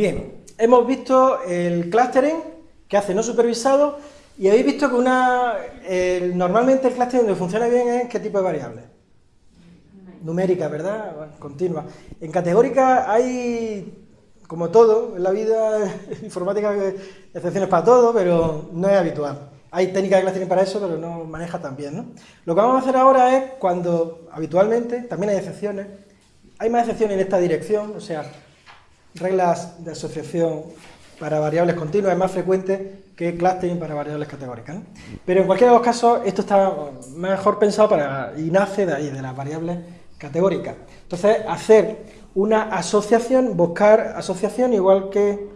Bien, hemos visto el clustering que hace no supervisado y habéis visto que una normalmente el clustering donde funciona bien es qué tipo de variables. Numérica, ¿verdad? continua. En categórica hay, como todo, en la vida informática excepciones para todo, pero no es habitual. Hay técnicas de clustering para eso, pero no maneja tan bien, ¿no? Lo que vamos a hacer ahora es cuando, habitualmente, también hay excepciones, hay más excepciones en esta dirección, o sea, reglas de asociación para variables continuas es más frecuente que clustering para variables categóricas. Pero en cualquiera de los casos, esto está mejor pensado para, y nace de ahí, de las variables categóricas. Entonces, hacer una asociación, buscar asociación igual que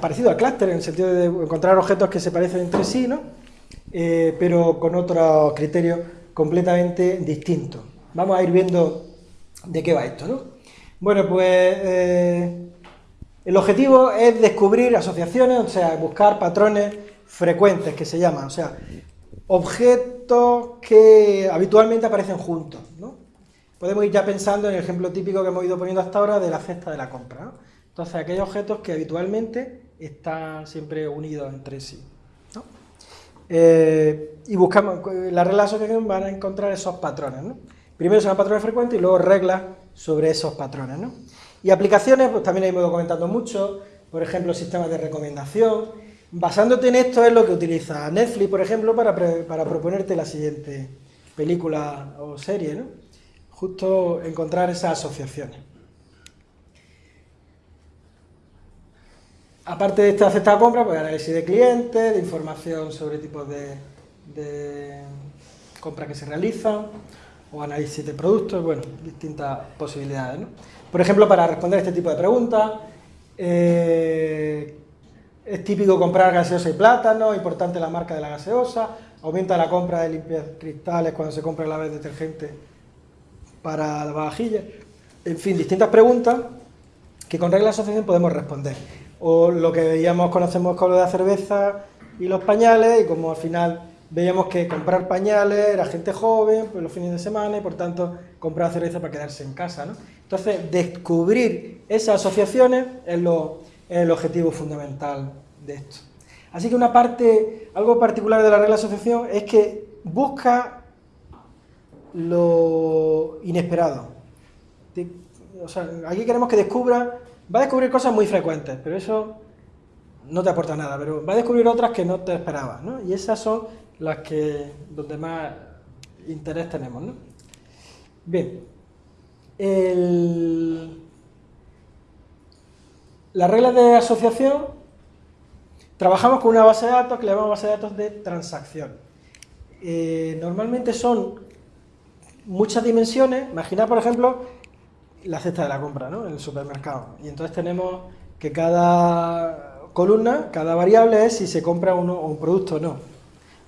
parecido al clúster, en el sentido de encontrar objetos que se parecen entre sí, ¿no? Eh, pero con otros criterios completamente distintos. Vamos a ir viendo de qué va esto, ¿no? Bueno, pues eh, el objetivo es descubrir asociaciones, o sea, buscar patrones frecuentes, que se llaman, o sea, objetos que habitualmente aparecen juntos, ¿no? Podemos ir ya pensando en el ejemplo típico que hemos ido poniendo hasta ahora de la cesta de la compra, ¿no? Entonces, aquellos objetos que habitualmente están siempre unidos entre sí. Eh, y buscamos, la regla de asociación van a encontrar esos patrones. ¿no? Primero son patrones frecuentes y luego reglas sobre esos patrones. ¿no? Y aplicaciones, pues también hemos ido comentando mucho, por ejemplo, sistemas de recomendación. Basándote en esto es lo que utiliza Netflix, por ejemplo, para, para proponerte la siguiente película o serie, ¿no? Justo encontrar esas asociaciones. Aparte de esta cesta de compra, pues análisis de clientes, de información sobre tipos de, de compras que se realizan, o análisis de productos, bueno, distintas posibilidades. ¿no? Por ejemplo, para responder este tipo de preguntas, eh, es típico comprar gaseosa y plátano, importante la marca de la gaseosa, aumenta la compra de limpias cristales cuando se compra la vez detergente para la vajilla, en fin, distintas preguntas que con regla de asociación podemos responder o lo que veíamos, conocemos con lo de la cerveza y los pañales, y como al final veíamos que comprar pañales era gente joven, pues los fines de semana, y por tanto comprar cerveza para quedarse en casa. ¿no? Entonces, descubrir esas asociaciones es, lo, es el objetivo fundamental de esto. Así que una parte, algo particular de la regla de asociación es que busca lo inesperado. O sea, aquí queremos que descubra Va a descubrir cosas muy frecuentes, pero eso no te aporta nada, pero va a descubrir otras que no te esperabas, ¿no? Y esas son las que, donde más interés tenemos, ¿no? Bien, las reglas de asociación, trabajamos con una base de datos que le llamamos base de datos de transacción. Eh, normalmente son muchas dimensiones, imagina por ejemplo la cesta de la compra, ¿no? En el supermercado. Y entonces tenemos que cada columna, cada variable es si se compra uno, un producto o no.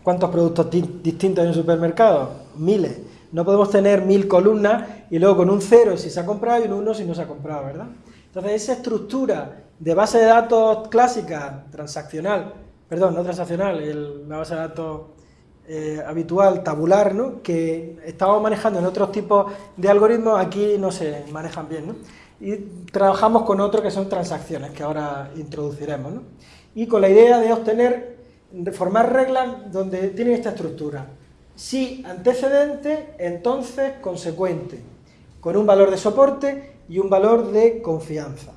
¿Cuántos productos distintos hay en el supermercado? Miles. No podemos tener mil columnas y luego con un cero si se ha comprado y un uno si no se ha comprado, ¿verdad? Entonces esa estructura de base de datos clásica, transaccional, perdón, no transaccional, la base de datos eh, habitual, tabular, ¿no? que estamos manejando en otros tipos de algoritmos, aquí no se manejan bien. ¿no? Y trabajamos con otros que son transacciones, que ahora introduciremos. ¿no? Y con la idea de obtener, de formar reglas donde tienen esta estructura. Si antecedente, entonces consecuente, con un valor de soporte y un valor de confianza.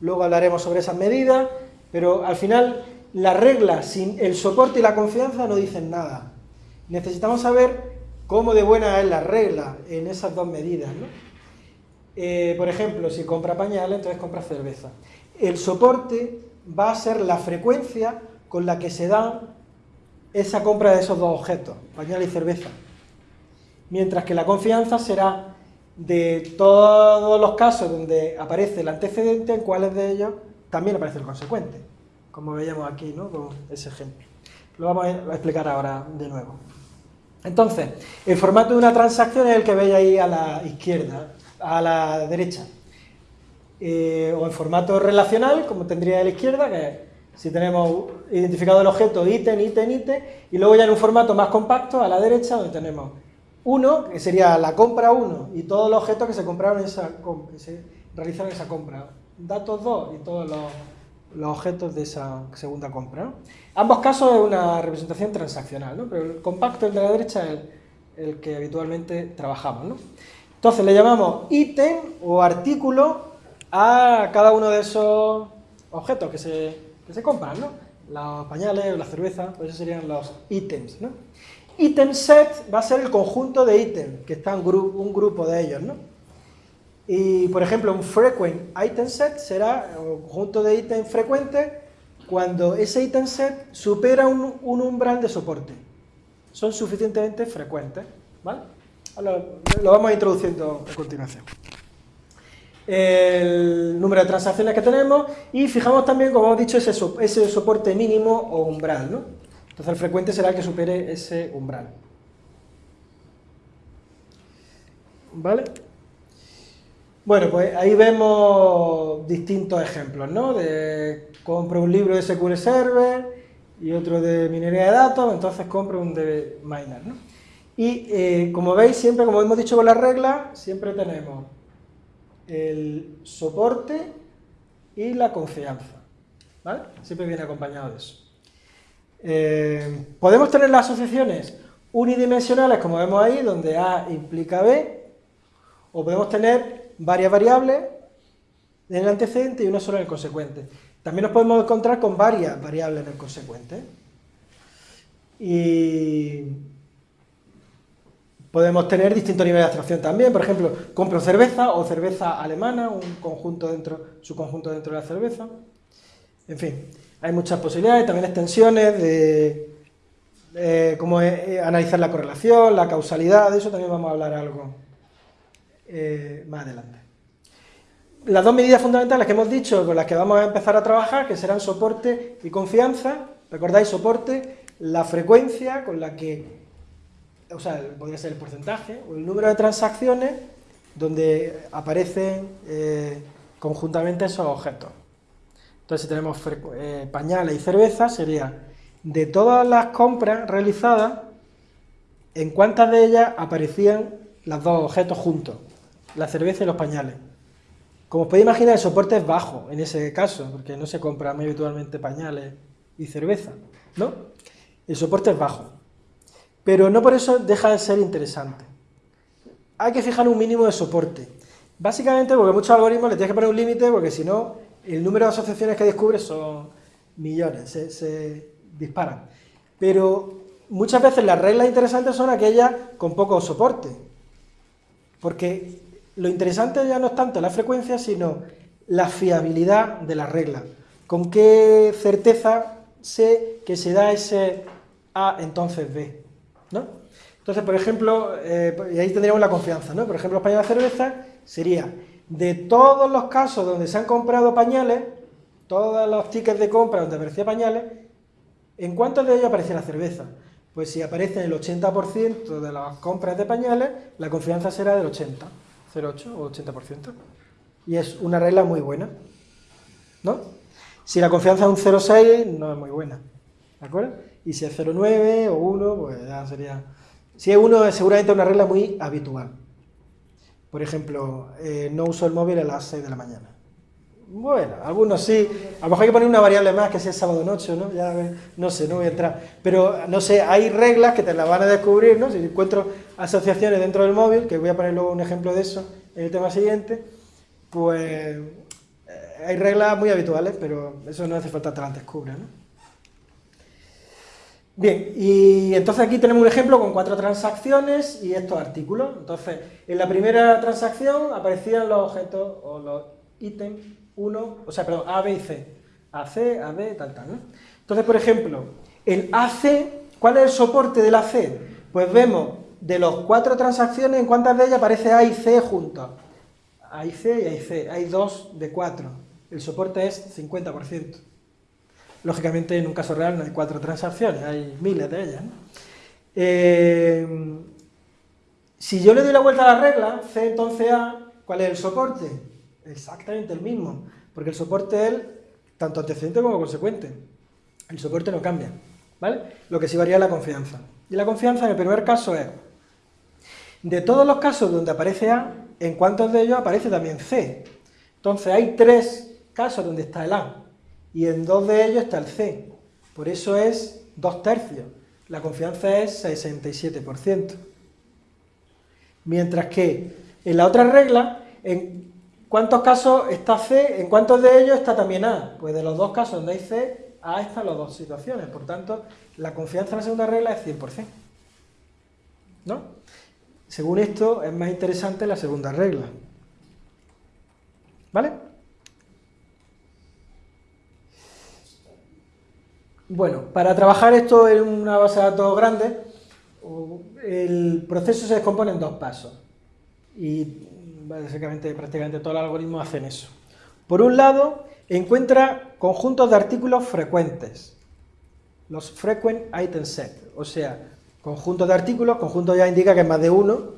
Luego hablaremos sobre esas medidas, pero al final las reglas sin el soporte y la confianza no dicen nada. Necesitamos saber cómo de buena es la regla en esas dos medidas. Eh, por ejemplo, si compra pañales, entonces compra cerveza. El soporte va a ser la frecuencia con la que se da esa compra de esos dos objetos, pañal y cerveza. Mientras que la confianza será de todos los casos donde aparece el antecedente, en cuáles de ellos también aparece el consecuente como veíamos aquí, ¿no? Con ese ejemplo. Lo vamos a explicar ahora de nuevo. Entonces, el formato de una transacción es el que veis ahí a la izquierda, a la derecha. Eh, o en formato relacional, como tendría a la izquierda, que si tenemos identificado el objeto ítem, ítem, ítem, y luego ya en un formato más compacto, a la derecha, donde tenemos uno, que sería la compra 1, y todos los objetos que se compraron esa, que se realizaron esa compra datos 2 y todos los, objetos de esa segunda compra. Ambos casos es una representación transaccional, ¿no? pero el compacto, el de la derecha, es el, que habitualmente trabajamos. ¿no? Entonces le llamamos ítem o artículo a cada uno de esos objetos que se, que se compran, ¿no? los pañales la cerveza, pues esos serían los ítems. ¿no? Item set va a ser el conjunto de ítems, que está un, un grupo de ellos. ¿no? Y, por ejemplo, un frequent item set será un conjunto de ítems frecuentes cuando ese item set supera un, umbral de soporte. Son suficientemente frecuentes. ¿vale? Lo vamos introduciendo a continuación. El número de transacciones que tenemos y fijamos también, como hemos dicho, ese, ese soporte mínimo o umbral. ¿no? Entonces el frecuente será el que supere ese umbral. ¿Vale? Bueno, pues ahí vemos distintos ejemplos, ¿no? De compro un libro de SQL Server y otro de minería de datos, entonces compro un de Miner, ¿no? Y eh, como veis, siempre, como hemos dicho con las reglas, siempre tenemos el soporte y la confianza, ¿vale? Siempre viene acompañado de eso. Eh, podemos tener las asociaciones unidimensionales, como vemos ahí, donde A implica B, o podemos tener varias variables en el antecedente y una sola en el consecuente. También nos podemos encontrar con varias variables en el consecuente. Y podemos tener distintos niveles de abstracción también. Por ejemplo, compro cerveza o cerveza alemana, un conjunto dentro, su conjunto dentro de la cerveza. En fin, hay muchas posibilidades, también extensiones de, cómo analizar la correlación, la causalidad, de eso también vamos a hablar algo eh, más adelante. Las dos medidas fundamentales que hemos dicho, con las que vamos a empezar a trabajar, que serán soporte y confianza, recordáis soporte, la frecuencia con la que, o sea, podría ser el porcentaje, o el número de transacciones donde aparecen eh, conjuntamente esos objetos. Entonces, si tenemos eh, pañales y cerveza, sería de todas las compras realizadas, en cuántas de ellas aparecían los dos objetos juntos la cerveza y los pañales. Como os podéis imaginar, el soporte es bajo en ese caso, porque no se compra muy habitualmente pañales y cerveza, ¿no? El soporte es bajo. Pero no por eso deja de ser interesante. Hay que fijar un mínimo de soporte. Básicamente porque muchos algoritmos le tienes que poner un límite, porque si no, el número de asociaciones que descubres son millones, se, se disparan. Pero muchas veces las reglas interesantes son aquellas con poco soporte. Porque lo interesante ya no es tanto la frecuencia, sino la fiabilidad de la regla. Con qué certeza sé que se da ese A, entonces B. ¿no? Entonces, por ejemplo, eh, y ahí tendríamos la confianza, ¿no? Por ejemplo, pañales de cerveza sería, de todos los casos donde se han comprado pañales, todos los tickets de compra donde aparecía pañales, ¿en cuántos de ellos aparece la cerveza? Pues si aparece el 80% de las compras de pañales, la confianza será del 80%. 0,8 o 80%. Y es una regla muy buena, ¿no? Si la confianza es un 0,6, no es muy buena, ¿de acuerdo? Y si es 0,9 o 1, pues ya sería... Si es 1 es seguramente una regla muy habitual. Por ejemplo, eh, no uso el móvil a las 6 de la mañana. Bueno, algunos sí. A lo mejor hay que poner una variable más que sea sábado noche, ¿no? Ya, no sé, no voy a entrar. Pero, no sé, hay reglas que te las van a descubrir, ¿no? Si encuentro asociaciones dentro del móvil, que voy a poner luego un ejemplo de eso en el tema siguiente, pues eh, hay reglas muy habituales, pero eso no hace falta que te las descubra, ¿no? Bien, y entonces aquí tenemos un ejemplo con cuatro transacciones y estos artículos. Entonces, en la primera transacción aparecían los objetos o los ítems 1, o sea, perdón, A, B y C. AC, AB, tal, tal, ¿no? Entonces, por ejemplo, el AC, ¿cuál es el soporte del AC? Pues vemos de los cuatro transacciones, en cuántas de ellas aparece A y C juntos. A y C y A y C, hay dos de cuatro. El soporte es 50%. Lógicamente, en un caso real no hay cuatro transacciones, hay miles de ellas. Eh, si yo le doy la vuelta a la regla, C entonces A, ¿cuál es el soporte? exactamente el mismo, porque el soporte es tanto antecedente como consecuente. El soporte no cambia, ¿vale? Lo que sí varía es la confianza. Y la confianza en el primer caso es, de todos los casos donde aparece A, ¿en cuántos de ellos aparece también C? Entonces hay tres casos donde está el A, y en dos de ellos está el C. Por eso es dos tercios. La confianza es 67%. Mientras que en la otra regla, en cuántos casos está C, en cuántos de ellos está también A. Pues de los dos casos donde hay C, A están las dos situaciones. Por tanto, la confianza en la segunda regla es 100%. ¿No? Según esto, es más interesante la segunda regla. ¿Vale? Bueno, para trabajar esto en una base de datos grande, el proceso se descompone en dos pasos. Y básicamente, prácticamente todos los algoritmos hacen eso. Por un lado, encuentra conjuntos de artículos frecuentes, los frequent item set, o sea, conjuntos de artículos, conjunto ya indica que es más de uno,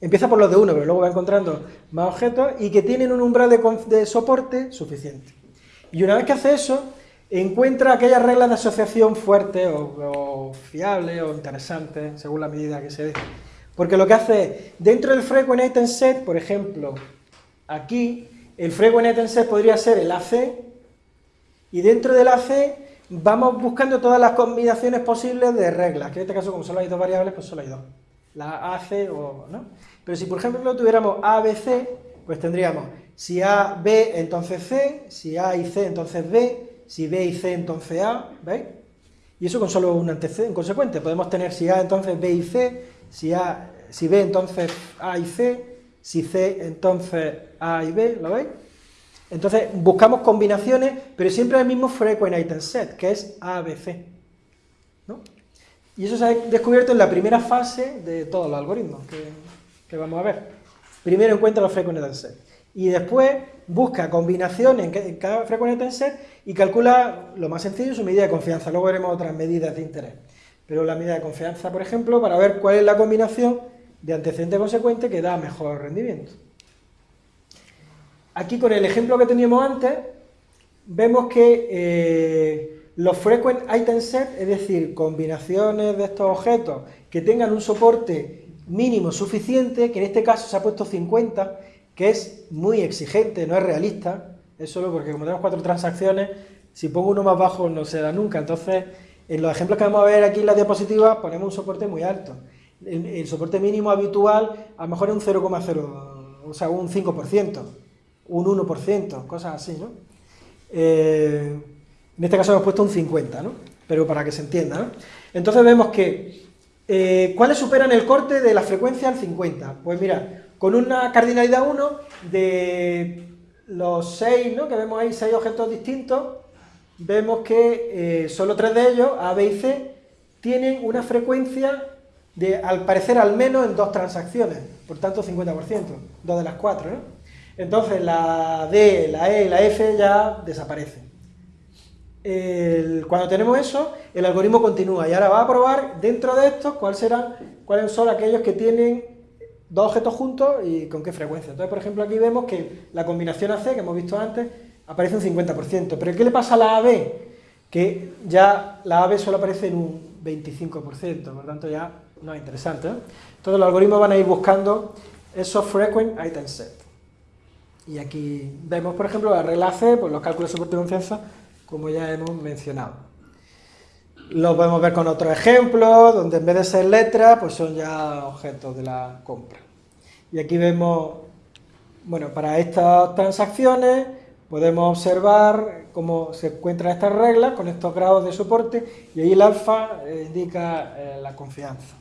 empieza por los de uno, pero luego va encontrando más objetos y que tienen un umbral de, soporte suficiente. Y una vez que hace eso, encuentra aquellas reglas de asociación fuertes o, fiables o interesantes, según la medida que se dé. Porque lo que hace dentro del frequent item set, por ejemplo, aquí, el frequent item set podría ser el AC, y dentro del AC vamos buscando todas las combinaciones posibles de reglas, que en este caso, como solo hay dos variables, pues solo hay dos. La AC o, ¿no? Pero si, por ejemplo, tuviéramos A, B, C, pues tendríamos, si A, B, entonces C, si A y C, entonces B, si B y C, entonces A, ¿veis? Y eso con solo un antecedente, consecuente. Podemos tener si A, entonces B y C, si, A, si B, entonces A y C, si C, entonces A y B, ¿lo veis? Entonces buscamos combinaciones, pero siempre el mismo frequent item set, que es A, B, C. ¿no? Y eso se ha descubierto en la primera fase de todos los algoritmos que, vamos a ver. Primero encuentra los frequent item set y después busca combinaciones en cada frecuencia tensor y calcula lo más sencillo su medida de confianza. Luego veremos otras medidas de interés. Pero la medida de confianza, por ejemplo, para ver cuál es la combinación de antecedente consecuente que da mejor rendimiento. Aquí con el ejemplo que teníamos antes, vemos que eh, los frequent item set, es decir, combinaciones de estos objetos que tengan un soporte mínimo suficiente, que en este caso se ha puesto 50, que es muy exigente, no es realista, es solo porque como tenemos cuatro transacciones, si pongo uno más bajo no se da nunca, entonces en los ejemplos que vamos a ver aquí en la diapositiva ponemos un soporte muy alto. El, soporte mínimo habitual a lo mejor es un 0,0, o sea, un 5%, un 1%, cosas así, ¿no? Eh, en este caso hemos puesto un 50, ¿no? Pero para que se entienda, ¿no? Entonces vemos que, eh, ¿cuáles superan el corte de la frecuencia al 50? Pues mira, con una cardinalidad 1 de los 6, ¿no? que vemos ahí, 6 objetos distintos, vemos que eh, solo 3 de ellos, A, B y C, tienen una frecuencia de, al parecer, al menos en dos transacciones, por tanto 50%, dos de las cuatro, ¿no? Entonces la D, la E y la F ya desaparecen. cuando tenemos eso, el algoritmo continúa y ahora va a probar dentro de estos cuáles serán, cuáles son aquellos que tienen dos objetos juntos y con qué frecuencia. Entonces, por ejemplo, aquí vemos que la combinación AC, que hemos visto antes, aparece un 50%. Pero ¿qué le pasa a la AB? Que ya la AB solo aparece en un 25%, por tanto ya no es interesante. Entonces los algoritmos van a ir buscando esos frequent item set. Y aquí vemos, por ejemplo, la regla C, pues los cálculos de soporte de confianza, como ya hemos mencionado. Lo podemos ver con otro ejemplo, donde en vez de ser letras, pues son ya objetos de la compra. Y aquí vemos, bueno, para estas transacciones podemos observar cómo se encuentran estas reglas con estos grados de soporte y ahí el alfa eh, indica eh, la confianza.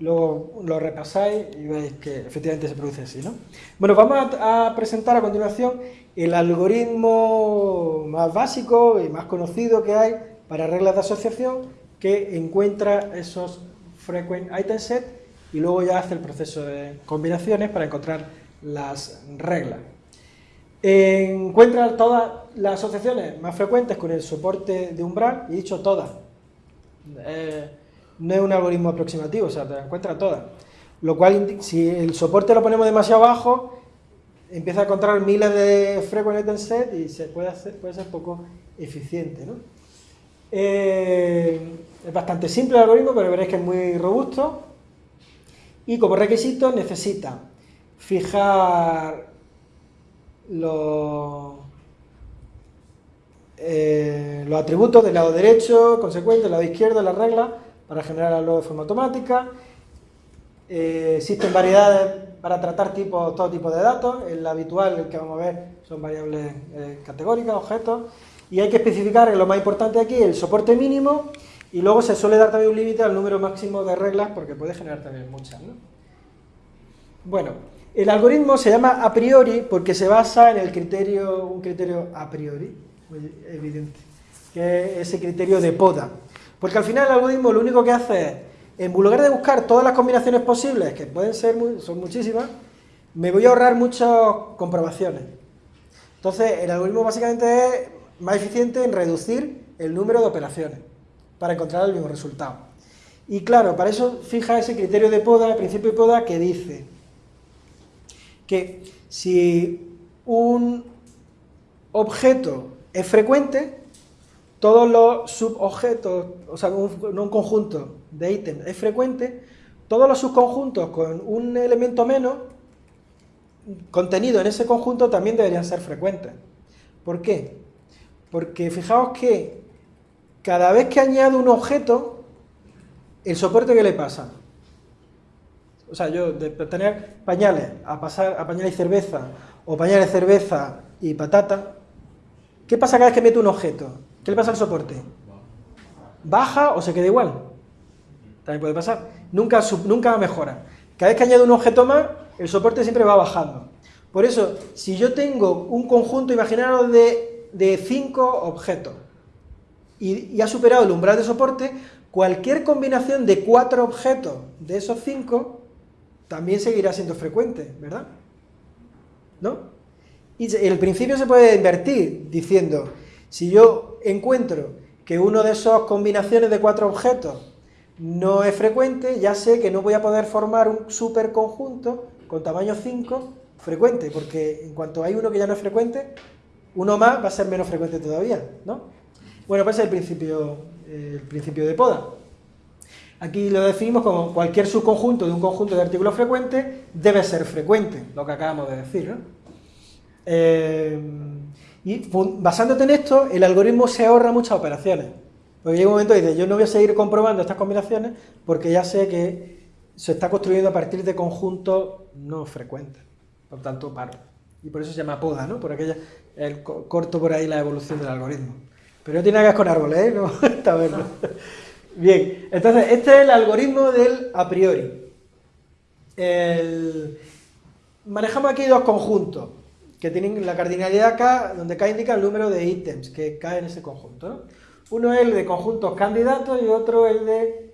Luego lo repasáis y veis que efectivamente se produce así, ¿no? Bueno, vamos a presentar a continuación el algoritmo más básico y más conocido que hay para reglas de asociación que encuentra esos frequent item set y luego ya hace el proceso de combinaciones para encontrar las reglas. Encuentra todas las asociaciones más frecuentes con el soporte de umbral, y dicho todas. Eh, no es un algoritmo aproximativo, o sea, te encuentra todas. Lo cual, si el soporte lo ponemos demasiado bajo, empieza a encontrar miles de frequent set y se puede, hacer, puede ser poco eficiente. ¿no? Eh, es bastante simple el algoritmo, pero veréis que es muy robusto. Y como requisito necesita fijar los, eh, los atributos del lado derecho, consecuente, del lado izquierdo, las reglas, para generarlo de forma automática. Eh, existen variedades para tratar todo tipo de datos. El habitual, el que vamos a ver, son variables eh, categóricas, objetos. Y hay que especificar, lo más importante aquí, el soporte mínimo. Y luego se suele dar también un límite al número máximo de reglas, porque puede generar también muchas. Bueno, el algoritmo se llama a priori porque se basa en el criterio, un criterio a priori, muy evidente, que es ese criterio de poda. Porque al final el algoritmo lo único que hace es en lugar de buscar todas las combinaciones posibles, que pueden ser, son muchísimas, me voy a ahorrar muchas comprobaciones. Entonces, el algoritmo básicamente es más eficiente en reducir el número de operaciones para encontrar el mismo resultado. Y claro, para eso fija ese criterio de poda, el principio de poda, que dice que si un objeto es frecuente, todos los subobjetos, o sea, un, un conjunto de ítems es frecuente, todos los subconjuntos con un elemento menos contenido en ese conjunto también deberían ser frecuentes. ¿Por qué? Porque fijaos que cada vez que añado un objeto, el soporte que le pasa. O sea, yo de tener pañales a pasar a pañales y cerveza, o pañales, de cerveza y patata, ¿qué pasa cada vez que meto un objeto? ¿Qué le pasa al soporte? ¿Baja o se queda igual? También puede pasar. Nunca, nunca mejora. Cada vez que añado un objeto más, el soporte siempre va bajando. Por eso, si yo tengo un conjunto, imaginaros, de, cinco objetos, y, ha superado el umbral de soporte, cualquier combinación de cuatro objetos de esos cinco también seguirá siendo frecuente, ¿verdad? ¿No? Y el principio se puede invertir diciendo, si yo encuentro que uno de esas combinaciones de cuatro objetos no es frecuente, ya sé que no voy a poder formar un superconjunto con tamaño 5 frecuente, porque en cuanto hay uno que ya no es frecuente, uno más va a ser menos frecuente todavía, ¿no? Bueno, pues es el principio, el principio de poda. Aquí lo definimos como cualquier subconjunto de un conjunto de artículos frecuentes debe ser frecuente, lo que acabamos de decir, ¿no? Eh, y basándote en esto, el algoritmo se ahorra muchas operaciones. Porque llega un momento y dice, yo no voy a seguir comprobando estas combinaciones porque ya sé que se está construyendo a partir de conjuntos no frecuentes. Por tanto, paro. Y por eso se llama poda, ¿no? Por aquella, el corto por ahí la evolución del algoritmo. Pero no tiene nada que ver con árboles, ¿eh? No, está bueno. Bien, entonces, este es el algoritmo del a priori. Manejamos aquí dos conjuntos que tienen la cardinalidad K, donde K indica el número de ítems que cae en ese conjunto. ¿no? Uno es el de conjuntos candidatos y otro el de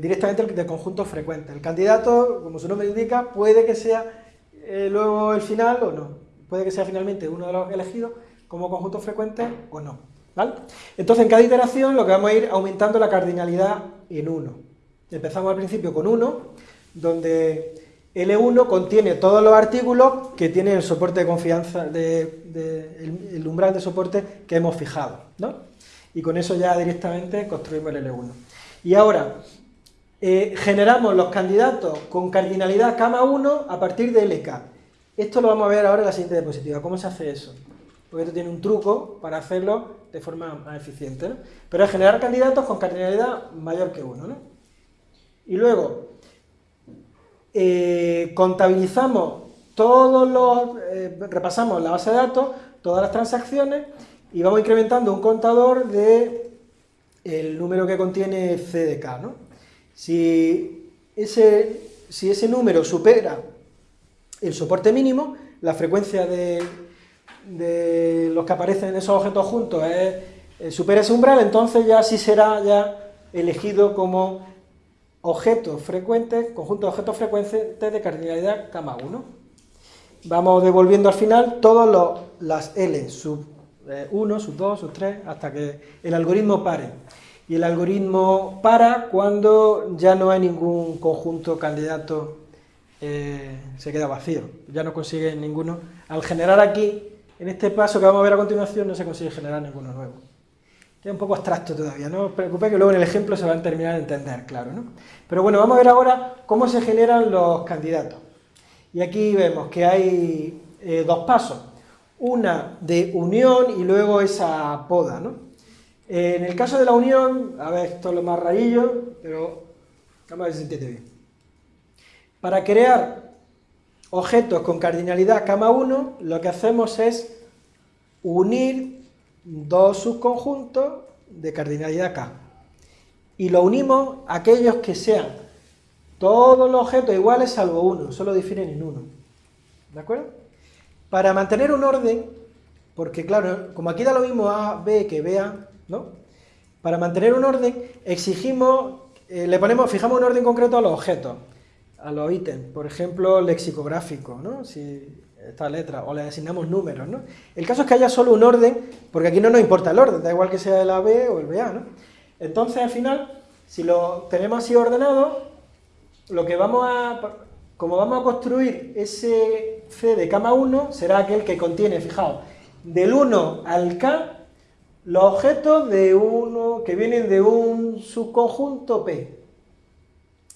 directamente el de conjuntos frecuentes. El candidato, como su nombre indica, puede que sea eh, luego el final o no. Puede que sea finalmente uno de los elegidos como conjunto frecuente o no. ¿Vale? Entonces, en cada iteración lo que vamos a ir aumentando la cardinalidad en 1. Empezamos al principio con 1, donde L1 contiene todos los artículos que tienen el soporte de confianza, de, el, umbral de soporte que hemos fijado, ¿no? Y con eso ya directamente construimos el L1. Y ahora, eh, generamos los candidatos con cardinalidad K1 a partir de LK. Esto lo vamos a ver ahora en la siguiente diapositiva. ¿Cómo se hace eso? Porque esto tiene un truco para hacerlo de forma más eficiente, ¿no? Pero es generar candidatos con cardinalidad mayor que 1, ¿no? Y luego, eh, contabilizamos todos los, eh, repasamos la base de datos, todas las transacciones y vamos incrementando un contador de el número que contiene CDK, ¿no? Si ese, si ese número supera el soporte mínimo, la frecuencia de, de los que aparecen en esos objetos juntos es, eh, supera ese umbral, entonces ya sí será ya elegido como objetos frecuentes, conjunto de objetos frecuentes de cardinalidad K 1. Vamos devolviendo al final todas las L, sub 1, eh, sub 2, sub 3, hasta que el algoritmo pare. Y el algoritmo para cuando ya no hay ningún conjunto candidato, eh, se queda vacío, ya no consigue ninguno. Al generar aquí, en este paso que vamos a ver a continuación, no se consigue generar ninguno nuevo. Es un poco abstracto todavía, no os preocupéis que luego en el ejemplo se va a terminar de entender, claro, ¿no? Pero bueno, vamos a ver ahora cómo se generan los candidatos. Y aquí vemos que hay eh, dos pasos. Una de unión y luego esa poda, ¿no? en el caso de la unión, a ver, esto es lo más rarillo, pero vamos a ver si se bien. Para crear objetos con cardinalidad cama 1, lo que hacemos es unir dos subconjuntos de cardinalidad K. Y lo unimos a aquellos que sean todos los objetos iguales salvo uno, solo difieren en uno. ¿De acuerdo? Para mantener un orden, porque claro, como aquí da lo mismo A, B que B, A, ¿no? Para mantener un orden exigimos, eh, le ponemos, fijamos un orden concreto a los objetos, a los ítems, por ejemplo, lexicográfico, ¿no? Si esta letra, o le asignamos números, ¿no? El caso es que haya solo un orden, porque aquí no nos importa el orden, da igual que sea el AB o el BA, ¿no? Entonces, al final, si lo tenemos así ordenado, lo que vamos a, como vamos a construir ese C de cama 1, será aquel que contiene, fijaos, del 1 al K, los objetos de uno que vienen de un subconjunto P.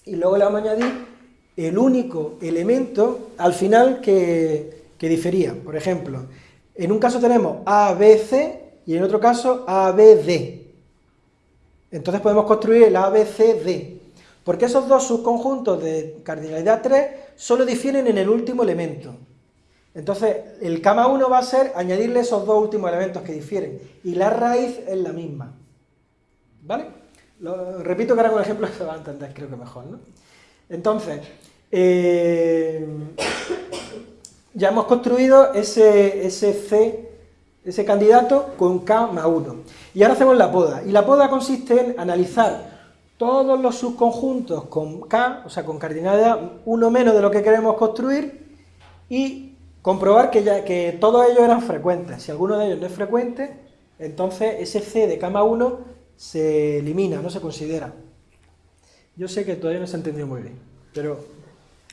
Y luego le vamos a añadir el único elemento al final que, que difería. Por ejemplo, en un caso tenemos A, B, C y en otro caso A, B, D. Entonces podemos construir el A, B, C, D. Porque esos dos subconjuntos de cardinalidad 3 solo difieren en el último elemento. Entonces, el cama 1 va a ser añadirle esos dos últimos elementos que difieren. Y la raíz es la misma. ¿Vale? Repito que ahora con ejemplo se va a entender, creo que mejor, ¿no? Entonces, eh, ya hemos construido ese, ese C, ese candidato con K más 1. Y ahora hacemos la poda. Y la poda consiste en analizar todos los subconjuntos con K, o sea, con cardinalidad 1 menos de lo que queremos construir, y comprobar que, ya, que todos ellos eran frecuentes. Si alguno de ellos no es frecuente, entonces ese C de K más 1 se elimina, no se considera. Yo sé que todavía no se ha entendido muy bien, pero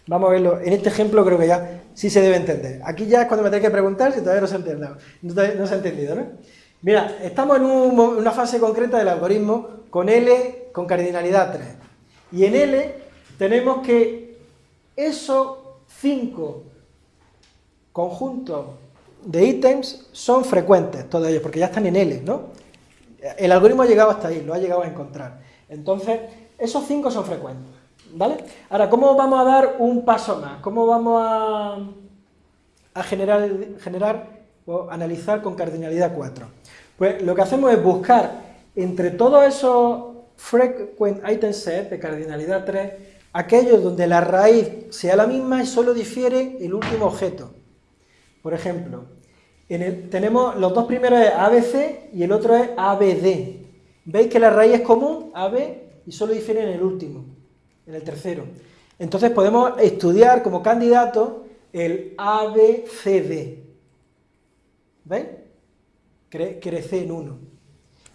Vamos a verlo. En este ejemplo creo que ya sí se debe entender. Aquí ya es cuando me tengo que preguntar si todavía no se ha entendido. No, se ha entendido, ¿no? Mira, estamos en, una fase concreta del algoritmo con L con cardinalidad 3. Y en L tenemos que esos cinco conjuntos de ítems son frecuentes, todos ellos, porque ya están en L, ¿no? El algoritmo ha llegado hasta ahí, lo ha llegado a encontrar. Entonces, esos cinco son frecuentes. ¿Vale? Ahora, ¿cómo vamos a dar un paso más? ¿Cómo vamos a, generar, generar o analizar con cardinalidad 4? Pues lo que hacemos es buscar entre todos esos frequent item set de cardinalidad 3, aquellos donde la raíz sea la misma y solo difiere el último objeto. Por ejemplo, tenemos los dos primeros es ABC y el otro es ABD. ¿Veis que la raíz es común, AB, y solo difiere en el último? en el tercero. Entonces podemos estudiar como candidato el ABCD. ¿Veis? crece en uno.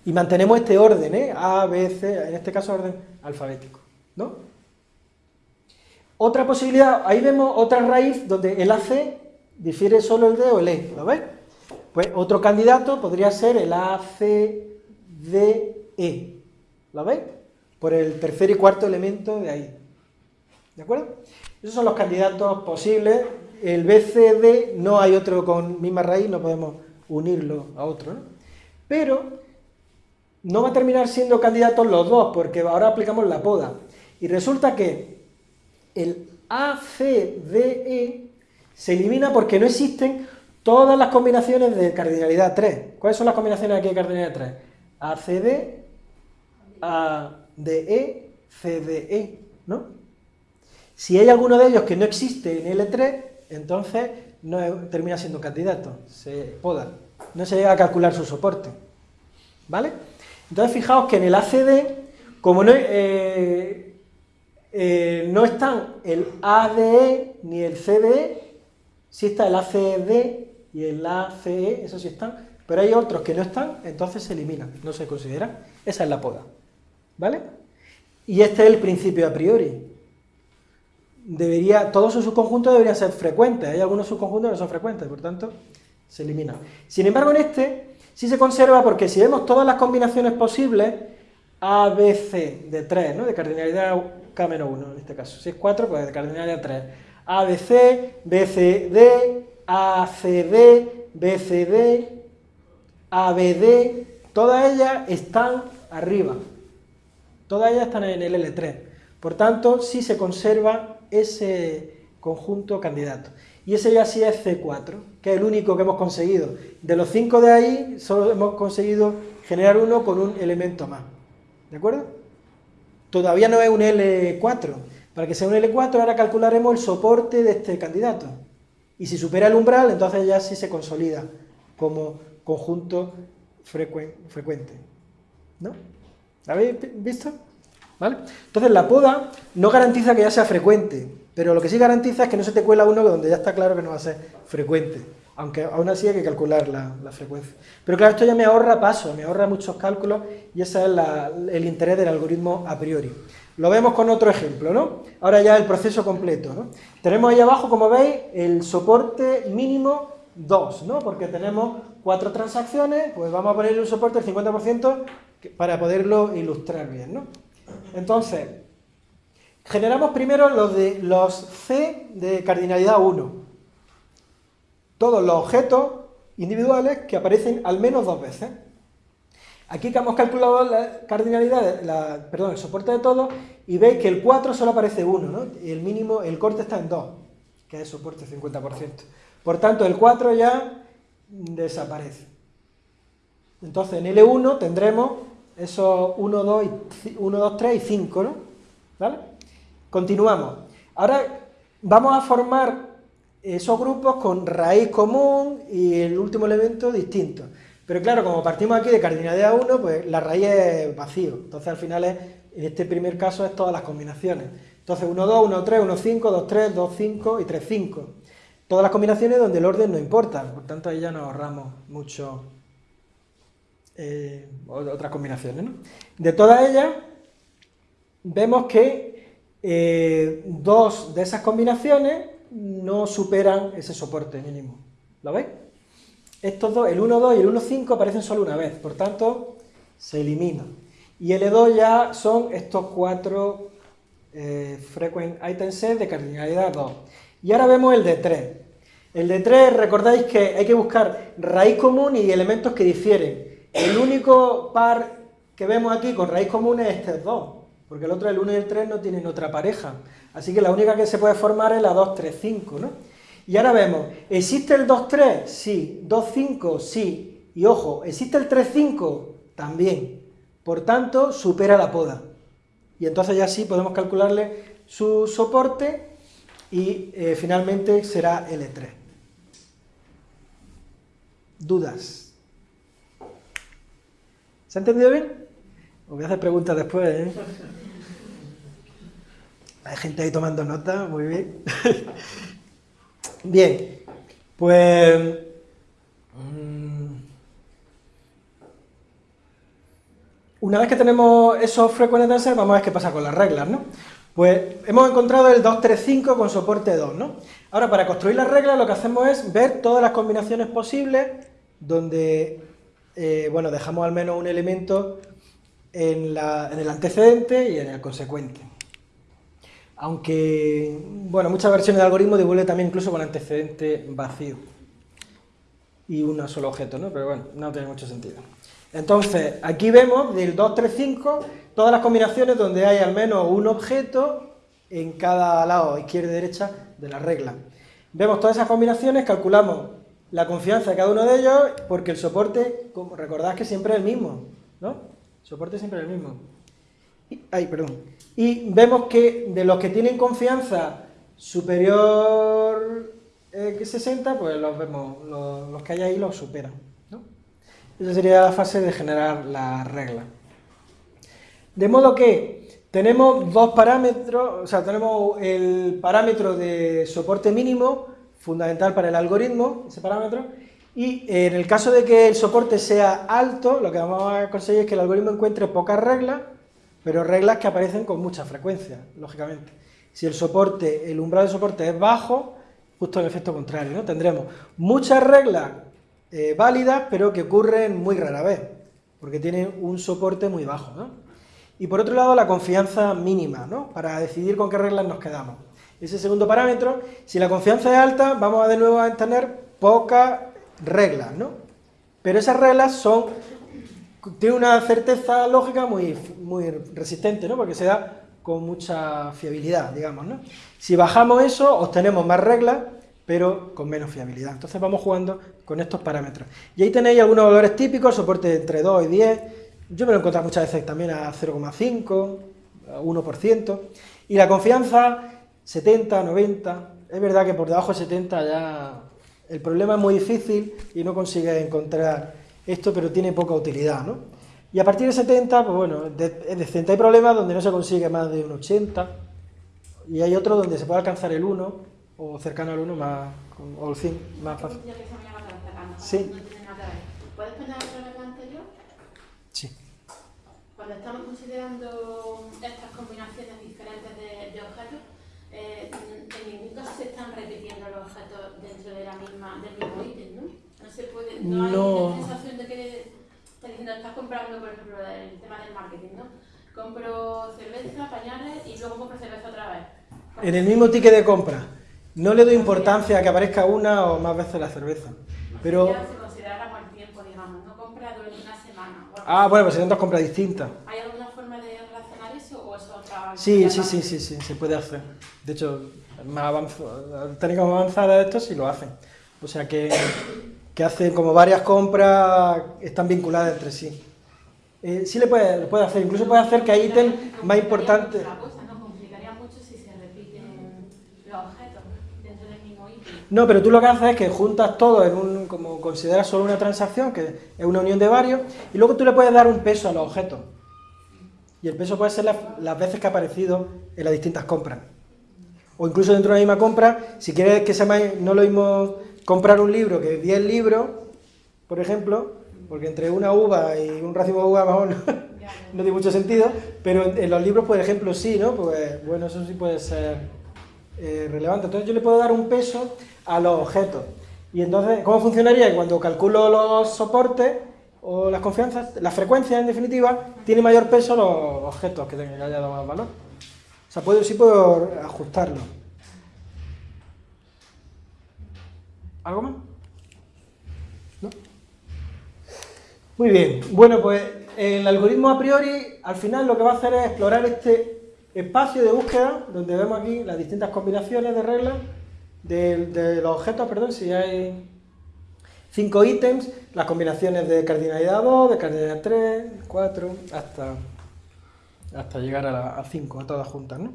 Y mantenemos este orden, ¿eh? A, B, C, en este caso orden alfabético, ¿no? Otra posibilidad, ahí vemos otra raíz donde el AC difiere solo el D o el E, ¿lo veis? Pues otro candidato podría ser el ACDE, ¿lo veis? Por el tercer y cuarto elemento de ahí. ¿De acuerdo? Esos son los candidatos posibles. El BCD no hay otro con misma raíz, no podemos unirlo a otro. ¿no? Pero no va a terminar siendo candidatos los dos, porque ahora aplicamos la poda. Y resulta que el ACDE se elimina porque no existen todas las combinaciones de cardinalidad 3. ¿Cuáles son las combinaciones aquí de cardinalidad 3? ACD, A DE, CDE, ¿no? Si hay alguno de ellos que no existe en L3, entonces no termina siendo candidato, se poda, no se llega a calcular su soporte, ¿vale? Entonces fijaos que en el ACD, como no, eh, eh, no están el ADE ni el CDE, sí está el ACD y el ACE, eso sí están, pero hay otros que no están, entonces se eliminan, no se consideran, esa es la poda. ¿Vale? Y este es el principio a priori. Debería, todos sus subconjuntos deberían ser frecuentes. Hay algunos subconjuntos que no son frecuentes, por tanto, se eliminan. Sin embargo, en este sí se conserva porque si vemos todas las combinaciones posibles, A, B, C, de 3, ¿no? De cardinalidad K-1 en este caso. Si es 4, pues de cardinalidad 3. A, B, C, B, C, D, ACD, BCD, ABD, todas ellas están arriba. Todas ellas están en el L3. Por tanto, sí se conserva ese conjunto candidato. Y ese ya sí es C4, que es el único que hemos conseguido. De los cinco de ahí, solo hemos conseguido generar uno con un elemento más. ¿De acuerdo? Todavía no es un L4. Para que sea un L4, ahora calcularemos el soporte de este candidato. Y si supera el umbral, entonces ya sí se consolida como conjunto frecuente. ¿No? ¿Lo habéis visto? ¿Vale? Entonces la poda no garantiza que ya sea frecuente, pero lo que sí garantiza es que no se te cuela uno donde ya está claro que no va a ser frecuente. Aunque aún así hay que calcular la, frecuencia. Pero claro, esto ya me ahorra pasos, me ahorra muchos cálculos y ese es el interés del algoritmo a priori. Lo vemos con otro ejemplo, ¿no? Ahora ya el proceso completo, ¿no? Tenemos ahí abajo, como veis, el soporte mínimo 2, ¿no? Porque tenemos cuatro transacciones, pues vamos a ponerle un soporte del 50% para poderlo ilustrar bien, ¿no? Entonces, generamos primero los, de, los C de cardinalidad 1. Todos los objetos individuales que aparecen al menos dos veces. Aquí que hemos calculado la cardinalidad, perdón, el soporte de todos, y veis que el 4 solo aparece 1, ¿no? El mínimo, el corte está en 2, que es soporte 50%. Por tanto, el 4 ya desaparece. Entonces, en L1 tendremos esos 1, 2, 1, 2 3 y 5, ¿no? ¿Vale? Continuamos. Ahora vamos a formar esos grupos con raíz común y el último elemento distinto. Pero claro, como partimos aquí de cardinalidad 1, pues la raíz es vacío. Entonces al final es, en este primer caso es todas las combinaciones. Entonces 1, 2, 1, 3, 1, 5, 2, 3, 2, 5 y 3, 5. Todas las combinaciones donde el orden no importa, por tanto ahí ya nos ahorramos mucho eh, otras combinaciones. ¿no? De todas ellas, vemos que eh, dos de esas combinaciones no superan ese soporte mínimo. ¿Lo veis? Estos dos, el 1, 2 y el 1, 5 aparecen solo una vez, por tanto, se eliminan. Y L2 ya son estos cuatro eh, frequent items de cardinalidad 2. Y ahora vemos el de 3. El de 3, recordáis que hay que buscar raíz común y elementos que difieren. El único par que vemos aquí con raíz común es este 2, porque el otro, el 1 y el 3, no tienen otra pareja. Así que la única que se puede formar es la 2, 3, 5, ¿no? Y ahora vemos, ¿existe el 2-3? Sí. ¿2-5? Sí. Y ojo, ¿existe el 3-5? También. Por tanto, supera la poda. Y entonces ya sí podemos calcularle su soporte y eh, finalmente será L3. ¿Dudas? ¿Se ha entendido bien? Os voy a hacer preguntas después, ¿eh? Hay gente ahí tomando nota, muy bien. Bien, pues... Mm, una vez que tenemos esos frequent tensor, vamos a ver qué pasa con las reglas, ¿no? Pues hemos encontrado el 235 con soporte 2, ¿no? Ahora, para construir las reglas lo que hacemos es ver todas las combinaciones posibles donde, eh, bueno, dejamos al menos un elemento en el antecedente y en el consecuente aunque, bueno, muchas versiones de algoritmo devuelve también incluso con antecedente vacío y un solo objeto, ¿no? Pero bueno, no tiene mucho sentido. Entonces, aquí vemos del 235 todas las combinaciones donde hay al menos un objeto en cada lado, izquierda y derecha, de la regla. Vemos todas esas combinaciones, calculamos la confianza de cada uno de ellos, porque el soporte, como recordad que siempre es el mismo, ¿no? El soporte siempre es el mismo. Ay, perdón. Y vemos que de los que tienen confianza superior eh, que 60, pues los vemos, los, que hay ahí los superan. ¿no? Esa sería la fase de generar la regla. De modo que tenemos dos parámetros, o sea, tenemos el parámetro de soporte mínimo, fundamental para el algoritmo, ese parámetro, y en el caso de que el soporte sea alto, lo que vamos a conseguir es que el algoritmo encuentre pocas reglas, pero reglas que aparecen con mucha frecuencia, lógicamente. Si el soporte, el umbral de soporte es bajo, justo el efecto contrario, ¿no? Tendremos muchas reglas eh, válidas, pero que ocurren muy rara vez, porque tienen un soporte muy bajo, ¿no? Y por otro lado, la confianza mínima, ¿no? Para decidir con qué reglas nos quedamos. Ese segundo parámetro, si la confianza es alta, vamos a de nuevo a tener pocas reglas, ¿no? Pero esas reglas son, tienen una certeza lógica muy, muy resistente, ¿no? Porque se da con mucha fiabilidad, digamos, ¿no? Si bajamos eso, obtenemos más reglas, pero con menos fiabilidad. Entonces vamos jugando con estos parámetros. Y ahí tenéis algunos valores típicos, soporte entre 2 y 10, yo me lo he encontrado muchas veces también a 0,5, 1%, y la confianza 70, 90, es verdad que por debajo de 70 ya el problema es muy difícil y no consigue encontrar esto, pero tiene poca utilidad, ¿no? Y a partir de 70, pues bueno, de, de 70 hay problemas donde no se consigue más de un 80, y hay otros donde se puede alcanzar el 1, o cercano al 1, más, o el 100, más fácil. Sí. ¿Puedes poner otra anterior? Sí. Cuando estamos considerando estas combinaciones diferentes de objetos, eh, en ningún caso se están repitiendo los objetos dentro de la misma, del mismo ítem, ¿no? No se puede, no, No. hay la sensación de que estás diciendo, estás comprando, por ejemplo, el tema del marketing, ¿no? Compro cerveza, pañales y luego compro cerveza otra vez. En el mismo ticket de compra, no le doy importancia a que aparezca una o más veces la cerveza. Pero, se considera como el tiempo, digamos, no compra durante una semana. ah, bueno, pues son dos compras distintas. ¿Hay alguna forma de relacionar eso o eso otra Sí, sí, sí, sí, sí, se puede hacer. De hecho, más avanz- técnicas más avanzadas de esto sí lo hacen. O sea que, que hacen como varias compras, están vinculadas entre sí. Eh, sí le puede, lo puede hacer, incluso puede hacer que hay ítems más importantes. La cosa, ¿no? Complicaría mucho si se repiten los objetos dentro del mismo ítem. No, pero tú lo que haces es que juntas todo en un, como consideras solo una transacción, que es una unión de varios, y luego tú le puedes dar un peso a los objetos. Y el peso puede ser las, veces que ha aparecido en las distintas compras. O incluso dentro de la misma compra, si quieres que sea más, no lo mismo comprar un libro que 10 libros, por ejemplo, porque entre una uva y un racimo de uva no, tiene mucho sentido, pero en, en los libros, por ejemplo, sí, ¿no? Pues bueno, eso sí puede ser eh, relevante. Entonces yo le puedo dar un peso a los objetos. Y entonces, ¿cómo funcionaría? Cuando calculo los soportes o las confianzas, la frecuencia en definitiva, tiene mayor peso los objetos que tengan que haya dado más valor. O sea, puedo, sí puedo ajustarlo. ¿Algo más? ¿No? Muy bien. Bueno, pues el algoritmo a priori, al final lo que va a hacer es explorar este espacio de búsqueda, donde vemos aquí las distintas combinaciones de reglas de los objetos, perdón, si hay cinco ítems, las combinaciones de cardinalidad 2, de cardinalidad 3, 4, hasta, hasta llegar a, la- a 5, a todas juntas, ¿no?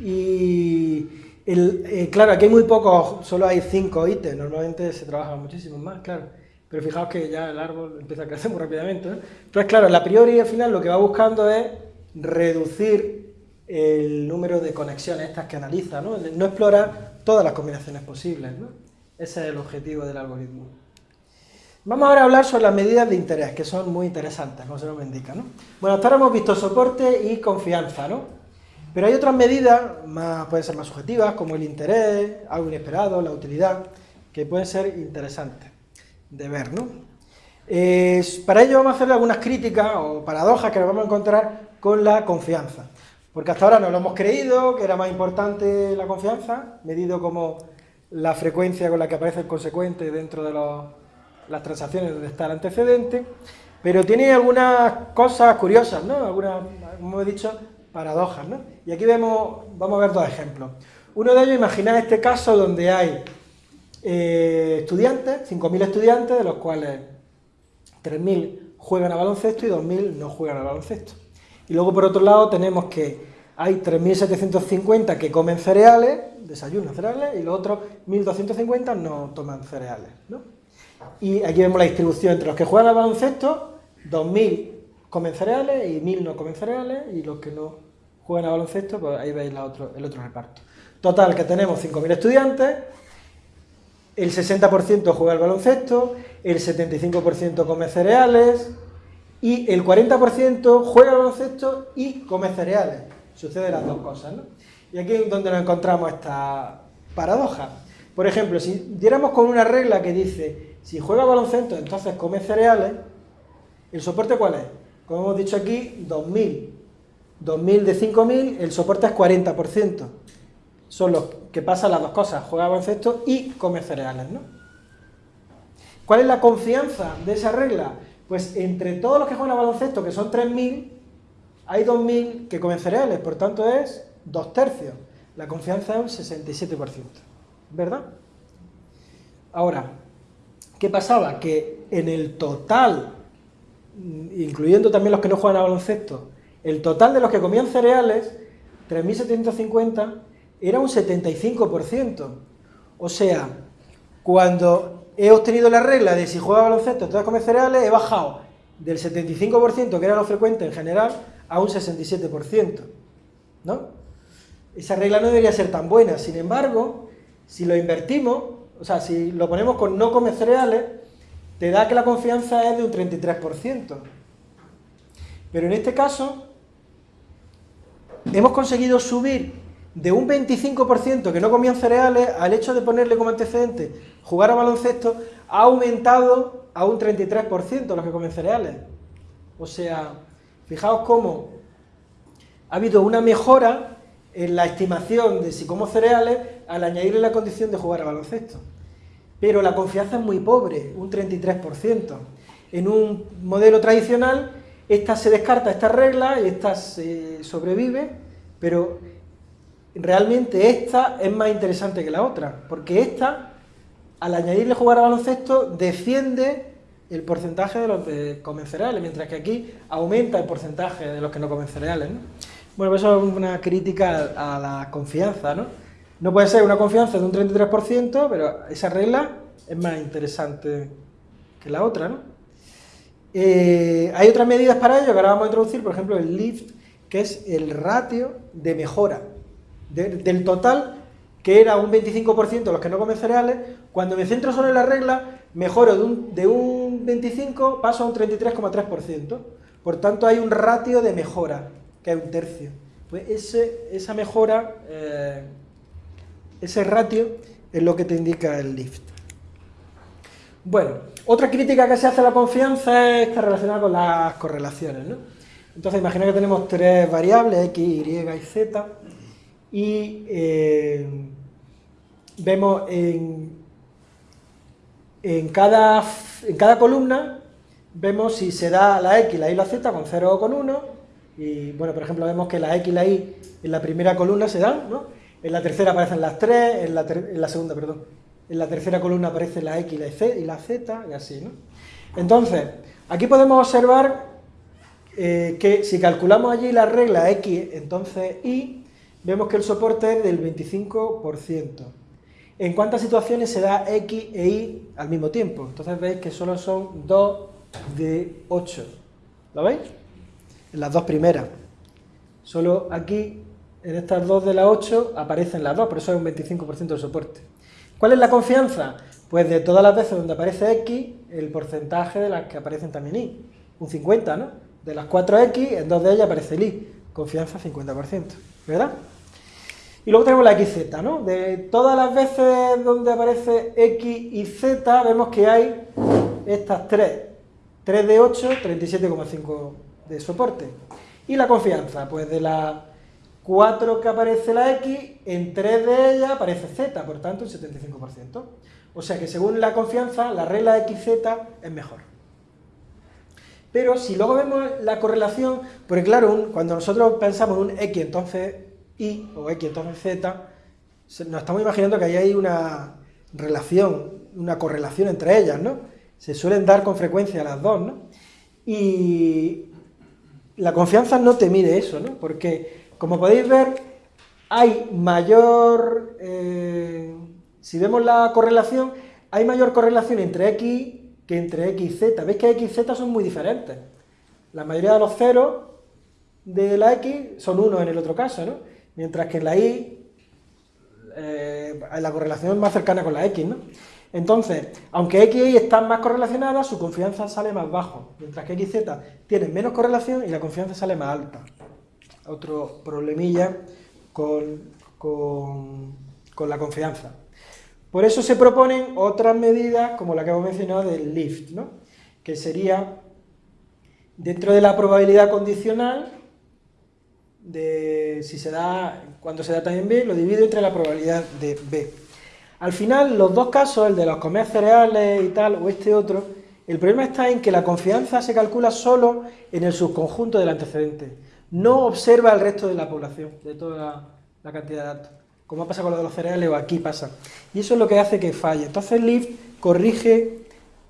Y el- eh, claro, aquí hay muy pocos, solo hay 5 ítems, normalmente se trabajan muchísimos más, claro. Pero fijaos que ya el árbol empieza a crecer muy rápidamente, ¿no? Entonces, claro, la priori al final lo que va buscando es reducir el número de conexiones estas que analiza, ¿no? No explorar todas las combinaciones posibles, ¿no? Ese es el objetivo del algoritmo. Vamos ahora a hablar sobre las medidas de interés, que son muy interesantes, como se nos indica, ¿no? Bueno, hasta ahora hemos visto soporte y confianza, ¿no? Pero hay otras medidas, más, pueden ser más subjetivas, como el interés, algo inesperado, la utilidad, que pueden ser interesantes de ver, ¿no? Para ello vamos a hacer algunas críticas o paradojas que nos vamos a encontrar con la confianza. Porque hasta ahora nos lo hemos creído, que era más importante la confianza, medido como la frecuencia con la que aparece el consecuente dentro de los- las transacciones donde está el antecedente, pero tiene algunas cosas curiosas, ¿no? Algunas, como he dicho, paradojas, ¿no? Y aquí vemos, vamos a ver dos ejemplos. Uno de ellos, imaginad este caso donde hay eh, estudiantes, 5.000 estudiantes, de los cuales 3.000 juegan a baloncesto y 2.000 no juegan a baloncesto. Y luego, por otro lado, tenemos que hay 3.750 que comen cereales, desayunan cereales, y los otros 1.250 no toman cereales. ¿no? Y aquí vemos la distribución entre los que juegan al baloncesto, 2.000 comen cereales y 1.000 no comen cereales, y los que no juegan a baloncesto, pues ahí veis el otro reparto. Total, que tenemos 5.000 estudiantes, el 60% juega al baloncesto, el 75% come cereales y el 40% juega al baloncesto y come cereales. Sucede las dos cosas, ¿no? Y aquí es donde nos encontramos esta paradoja. Por ejemplo, si diéramos con una regla que dice, si juega al baloncesto, entonces come cereales, ¿el soporte cuál es? Como hemos dicho aquí, 2.000. 2.000 de 5.000, el soporte es 40%. son los que pasan las dos cosas, juega baloncesto y come cereales, ¿no? ¿Cuál es la confianza de esa regla? Pues entre todos los que juegan a baloncesto, que son 3.000, hay 2.000 que comen cereales, por tanto es dos tercios. La confianza es un 67%, ¿verdad? Ahora, ¿qué pasaba? Que en el total, incluyendo también los que no juegan a baloncesto, el total de los que comían cereales, 3.750, era un 75%. O sea, cuando he obtenido la regla de si juega baloncesto, entonces come cereales, he bajado del 75%, que era lo frecuente en general, a un 67%. ¿No? Esa regla no debería ser tan buena. Sin embargo, si lo invertimos, o sea, si lo ponemos con no come cereales, te da que la confianza es de un 33%. Pero en este caso, hemos conseguido subir de un 25% que no comían cereales al hecho de ponerle como antecedente jugar a baloncesto, ha aumentado a un 33% los que comen cereales. O sea, fijaos cómo ha habido una mejora en la estimación de si como cereales al añadirle la condición de jugar a baloncesto. Pero la confianza es muy pobre, un 33%. En un modelo tradicional, esta se descarta esta regla y esta se sobrevive, pero realmente esta es más interesante que la otra, porque esta, al añadirle jugar a baloncesto, defiende el porcentaje de los que comen cereales, mientras que aquí aumenta el porcentaje de los que no comen cereales. Bueno, eso es una crítica a la confianza, ¿no? No puede ser una confianza de un 33%, pero esa regla es más interesante que la otra, ¿no? Eh, hay otras medidas para ello que ahora vamos a introducir, por ejemplo, el lift, que es el ratio de mejora del total, que era un 25% los que no comen cereales, cuando me centro solo en la regla, mejoro de un, de un 25, paso a un 33,3%. Por tanto, hay un ratio de mejora, es un tercio. Pues esa mejora, eh, ese ratio, es lo que te indica el lift. Bueno, otra crítica que se hace a la confianza está relacionada con las correlaciones. ¿no? Entonces, imagina que tenemos tres variables, x, y y z, y eh, vemos en, en, cada, en cada columna, vemos si se da la x, la y, la z con 0 o con 1, y bueno, por ejemplo, vemos que la x y la y en la primera columna se dan, ¿no? En la tercera aparecen las 3, en la, segunda, perdón, en la tercera columna aparece la x y la, y la z, y así, ¿no? Entonces, aquí podemos observar eh, que si calculamos allí la regla x, entonces y, vemos que el soporte es del 25%. ¿En cuántas situaciones se da X e Y al mismo tiempo? Entonces veis que solo son 2 de 8. ¿Lo veis? En las dos primeras. Solo aquí, en estas dos de las 8, aparecen las dos, por eso es un 25% de soporte. ¿Cuál es la confianza? Pues de todas las veces donde aparece X, el porcentaje de las que aparecen también Y. Un 50, ¿no? De las 4X, en dos de ellas aparece el Y. Confianza 50%. ¿verdad? Y luego tenemos la XZ, ¿no? De todas las veces donde aparece X y Z, vemos que hay estas tres. 3 de 8, 37,5 de soporte. Y la confianza, pues de las 4 que aparece la X, en 3 de ellas aparece Z, por tanto un 75%. O sea que según la confianza, la regla XZ es mejor. Pero si luego vemos la correlación, porque claro, cuando nosotros pensamos en un X, entonces Y, o X, entonces Z, nos estamos imaginando que ahí hay una relación, una correlación entre ellas, ¿no? Se suelen dar con frecuencia las dos, ¿no? Y la confianza no te mide eso, ¿no? Porque, como podéis ver, hay mayor... Eh, si vemos la correlación, hay mayor correlación entre X que entre x y z. ¿Veis que x y z son muy diferentes? La mayoría de los ceros de la x son 1 en el otro caso, ¿no? Mientras que en la y eh, la correlación es más cercana con la x, ¿no? Entonces, aunque x y y están más correlacionadas, su confianza sale más bajo, mientras que x y z tienen menos correlación y la confianza sale más alta. Otro problemilla con, con la confianza. Por eso se proponen otras medidas, como la que hemos mencionado del lift, ¿no? que sería, dentro de la probabilidad condicional, de si se da, cuando se da también B, lo divido entre la probabilidad de B. Al final, los dos casos, el de los comer cereales y tal, o este otro, el problema está en que la confianza se calcula solo en el subconjunto del antecedente. No observa el resto de la población, de toda la, cantidad de datos. Como ha pasado con lo de los cereales o aquí pasa. Y eso es lo que hace que falle. Entonces Lift corrige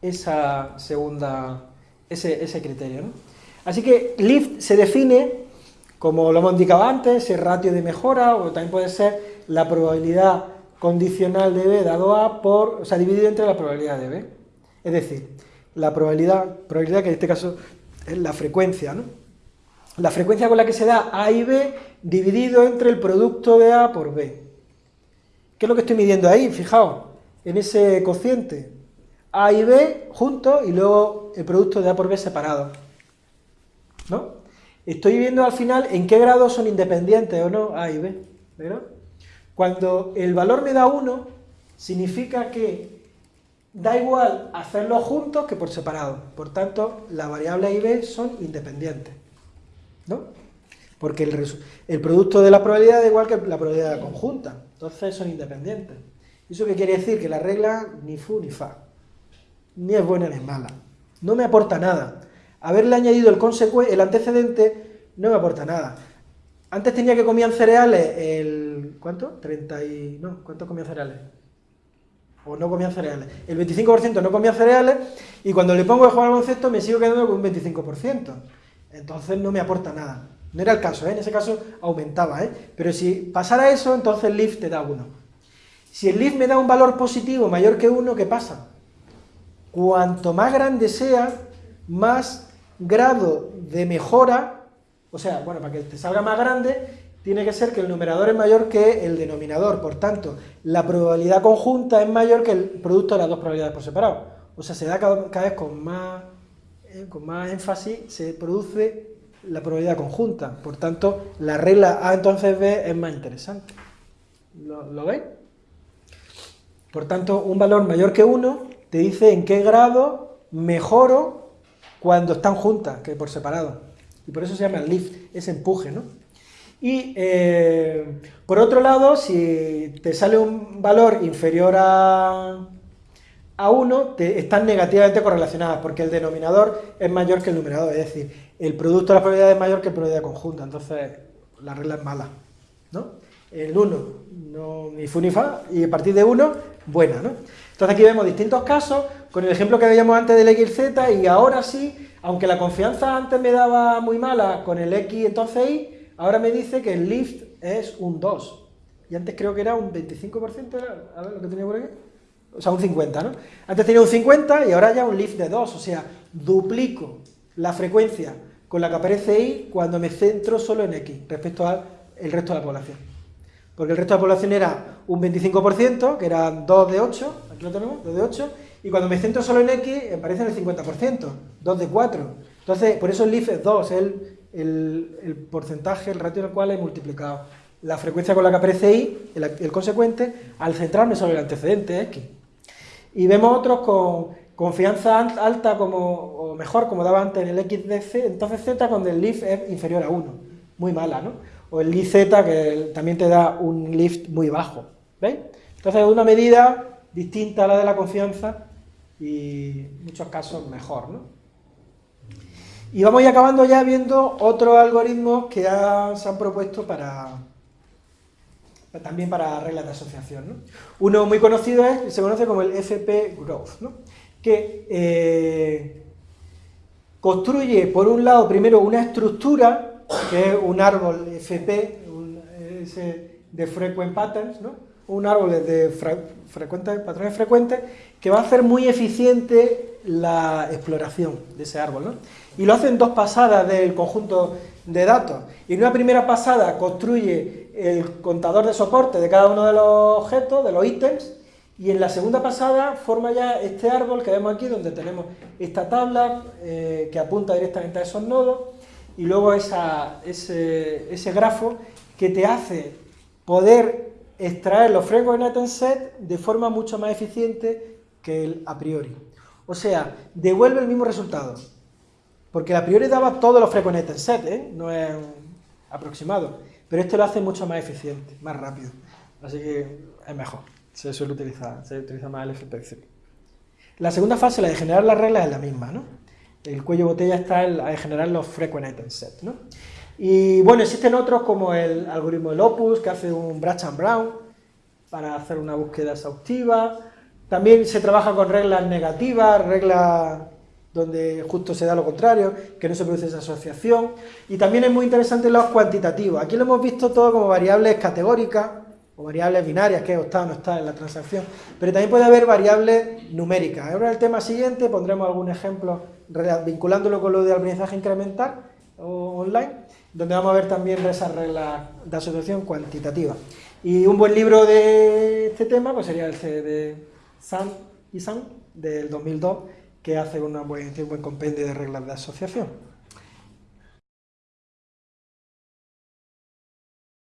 esa segunda, ese, criterio. Así que Lift se define como lo hemos indicado antes, ese ratio de mejora, o también puede ser la probabilidad condicional de B dado A por, o sea, dividido entre la probabilidad de B. Es decir, la probabilidad, probabilidad que en este caso es la frecuencia, ¿no? La frecuencia con la que se da A y B dividido entre el producto de A por B. ¿Qué es lo que estoy midiendo ahí? Fijaos, en ese cociente. A y B juntos y luego el producto de A por B separado. ¿No? Estoy viendo al final en qué grado son independientes o no A y B, ¿verdad? Cuando el valor me da 1, significa que da igual hacerlos juntos que por separado. Por tanto, la variable A y B son independientes, ¿no? Porque el, producto de la probabilidad da igual que la probabilidad conjunta, entonces son independientes. ¿Eso qué quiere decir? Que la regla ni fu ni fa, ni es buena ni es mala, no me aporta nada haberle añadido el antecedente no me aporta nada. Antes tenía que comían cereales el... ¿Cuánto? 30 y... No, ¿cuánto comían cereales? O no comían cereales. El 25% no comía cereales y cuando le pongo el juego al concepto me sigo quedando con un 25%. Entonces no me aporta nada. No era el caso, ¿eh? en ese caso aumentaba, ¿eh? pero si pasara eso, entonces el lift te da 1. Si el lift me da un valor positivo mayor que 1, ¿qué pasa? Cuanto más grande sea, más grado de mejora, o sea, bueno, para que te salga más grande, tiene que ser que el numerador es mayor que el denominador, por tanto, la probabilidad conjunta es mayor que el producto de las dos probabilidades por separado. O sea, se da cada, vez con más, eh, con más énfasis, se produce la probabilidad conjunta. Por tanto, la regla A entonces B es más interesante. ¿Lo, ¿Lo, veis? Por tanto, un valor mayor que 1 te dice en qué grado mejoro cuando están juntas, que por separado. Y por eso se llama lift, ese empuje, ¿no? Y eh, por otro lado, si te sale un valor inferior a, a 1, te, están negativamente correlacionadas, porque el denominador es mayor que el numerador, es decir, el producto de la probabilidad es mayor que la probabilidad conjunta, entonces la regla es mala, ¿no? El 1, no, ni fu ni fa, y a partir de 1, buena, ¿no? Entonces aquí vemos distintos casos, con el ejemplo que veíamos antes del x, z, y ahora sí, aunque la confianza antes me daba muy mala con el x entonces y, ahora me dice que el lift es un 2. Y antes creo que era un 25%, a ver lo que tenía por aquí. O sea, un 50, ¿no? Antes tenía un 50 y ahora ya un lift de 2, o sea, duplico la frecuencia con la que aparece y cuando me centro solo en x respecto al resto de la población. Porque el resto de la población era un 25%, que eran 2 de 8, aquí lo tenemos, 2 de 8, y cuando me centro solo en X, aparece en el 50%, 2 de 4. Entonces, por eso el LIF es 2, es el, porcentaje, el ratio en el cual he multiplicado la frecuencia con la que aparece Y, el, consecuente, al centrarme sobre el antecedente X. Y vemos otros con confianza alta como, o mejor, como daba antes en el X de entonces Z cuando el lift es inferior a 1. Muy mala, ¿no? O el LIZ que también te da un lift muy bajo. ¿Veis? Entonces es una medida distinta a la de la confianza y en muchos casos mejor, ¿no? Y vamos acabando ya viendo otros algoritmos que se han propuesto para también para reglas de asociación. ¿no? Uno muy conocido es, se conoce como el FP Growth, ¿no? que eh, construye por un lado primero una estructura, que es un árbol FP, de frequent patterns, ¿no? Un árbol de patrones frecuentes que va a hacer muy eficiente la exploración de ese árbol. ¿no? Y lo hace en dos pasadas del conjunto de datos. Y en una primera pasada construye el contador de soporte de cada uno de los objetos, de los ítems, y en la segunda pasada forma ya este árbol que vemos aquí, donde tenemos esta tabla eh, que apunta directamente a esos nodos, y luego ese, ese grafo que te hace poder extraer los frequent set de forma mucho más eficiente que el a priori. O sea, devuelve el mismo resultado. Porque el a priori daba todos los frequent set, ¿eh? No es aproximado, pero este lo hace mucho más eficiente, más rápido, así que es mejor, se suele utilizar, se utiliza más el FPC. La segunda fase, la de generar las reglas, es la misma, ¿no? El cuello botella está en la de generar los frequent item set, ¿no? Y bueno, existen otros como el algoritmo del Opus, que hace un Brach and Brown para hacer una búsqueda exhaustiva. También se trabaja con reglas negativas, reglas donde justo se da lo contrario, que no se produce esa asociación. Y también es muy interesante los cuantitativos. Aquí lo hemos visto todo como variables categóricas o variables binarias, que está o no está en la transacción. Pero también puede haber variables numéricas. Ahora el tema siguiente pondremos algún ejemplo vinculándolo con lo de aprendizaje incremental o online donde vamos a ver también esas reglas de asociación cuantitativa. Y un buen libro de este tema pues sería el de San y San del 2002, que hace un buen compendio de reglas de asociación.